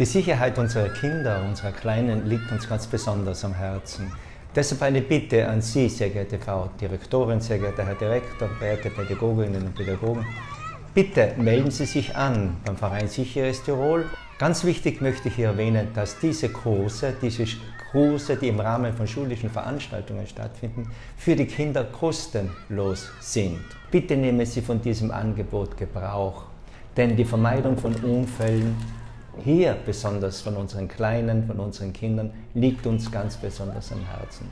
Die Sicherheit unserer Kinder, unserer Kleinen, liegt uns ganz besonders am Herzen. Deshalb eine Bitte an Sie, sehr geehrte Frau Direktorin, sehr geehrter Herr Direktor, verehrte Pädagoginnen und Pädagogen. Bitte melden Sie sich an beim Verein Sicheres Tirol. Ganz wichtig möchte ich hier erwähnen, dass diese Kurse, diese Kurse, die im Rahmen von schulischen Veranstaltungen stattfinden, für die Kinder kostenlos sind. Bitte nehmen Sie von diesem Angebot Gebrauch, denn die Vermeidung von Unfällen hier besonders von unseren Kleinen, von unseren Kindern, liegt uns ganz besonders am Herzen.